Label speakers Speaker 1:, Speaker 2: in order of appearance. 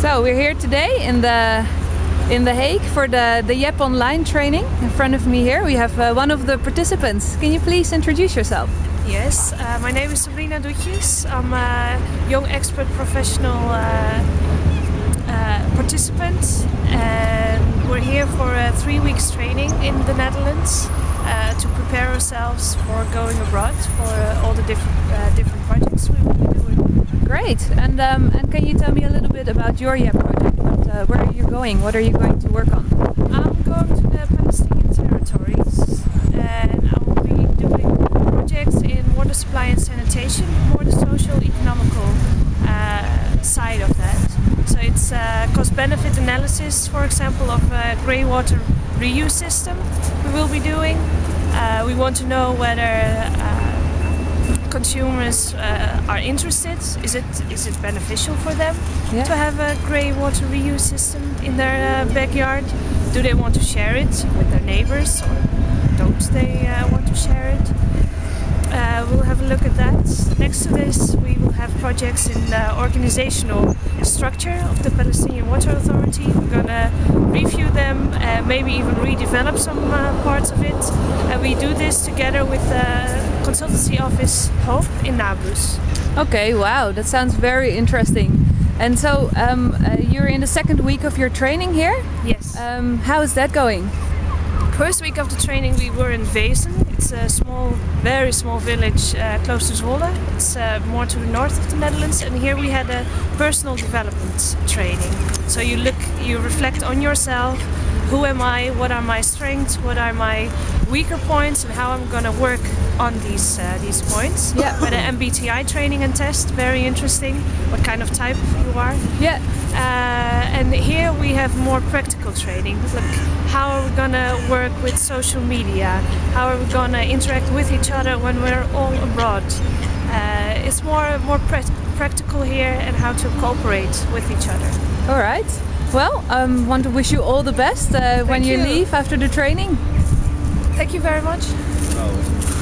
Speaker 1: So we're here today in the in The Hague for the, the YEP online training. In front of me here we have uh, one of the participants. Can you please introduce yourself?
Speaker 2: Yes, uh, my name is Sabrina Doetjes. I'm a young expert professional uh, uh, participant and we're here for a three weeks training in the Netherlands uh, to prepare ourselves for going abroad for uh, all the different, uh, different projects we will be doing.
Speaker 1: Great, and, um, and can you tell me a little bit about your project? Uh, where are you going? What are you going to work on?
Speaker 2: I'm going to the Palestinian territories and I will be doing projects in water supply and sanitation, more the social economical uh, side of that. So it's uh, cost benefit analysis, for example, of a grey water reuse system we will be doing. Uh, we want to know whether uh, consumers uh, are interested. Is it is it beneficial for them
Speaker 1: Yeah.
Speaker 2: to have a grey water reuse system in their uh, backyard? Do they want to share it with their neighbors or don't they uh, want to share it? Uh, we'll have a look at that. Next to this, we will have projects in the organizational structure of the Palestinian Water Authority. We're gonna review them, uh, maybe even redevelop some uh, parts of it. And we do this together with consultancy office Hope in Nablus.
Speaker 1: Okay, wow, that sounds very interesting. And so um, uh, you're in the second week of your training here.
Speaker 2: Yes.
Speaker 1: Um, how is that going?
Speaker 2: First week of the training we were in Wezep. It's a small, very small village uh, close to Zwolle. It's uh, more to the north of the Netherlands and here we had a personal development training. So you look, you reflect on yourself, who am I, what are my strengths, what are my weaker points and how I'm gonna work on these uh, these points.
Speaker 1: Yeah.
Speaker 2: With an MBTI training and test, very interesting, what kind of type you are.
Speaker 1: Yeah.
Speaker 2: Uh, and here we have more practical training. Like how are we gonna work with social media? How are we gonna interact with each other when we're all abroad? Uh, it's more more prac- practical here and how to cooperate with each other.
Speaker 1: All right. Well, um, want to wish you all the best uh, when you,
Speaker 2: you.
Speaker 1: leave after the training.
Speaker 2: Thank you very much.